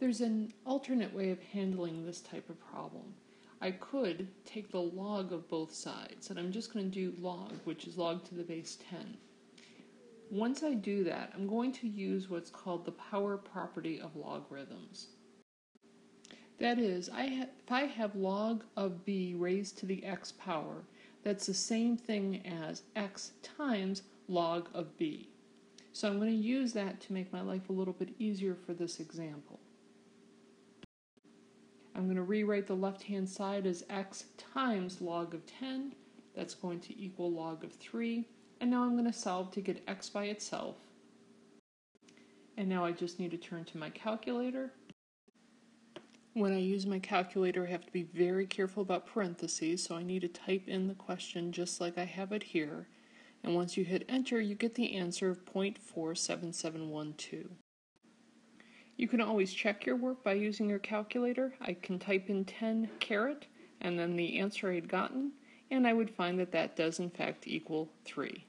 There's an alternate way of handling this type of problem. I could take the log of both sides, and I'm just going to do log, which is log to the base 10. Once I do that, I'm going to use what's called the power property of logarithms. That is, I if I have log of b raised to the x power, that's the same thing as x times log of b. So I'm going to use that to make my life a little bit easier for this example. I'm going to rewrite the left-hand side as x times log of 10. That's going to equal log of 3. And now I'm going to solve to get x by itself. And now I just need to turn to my calculator. When I use my calculator, I have to be very careful about parentheses, so I need to type in the question just like I have it here. And once you hit enter, you get the answer of 0.47712. You can always check your work by using your calculator. I can type in 10 caret and then the answer I had gotten, and I would find that that does in fact equal 3.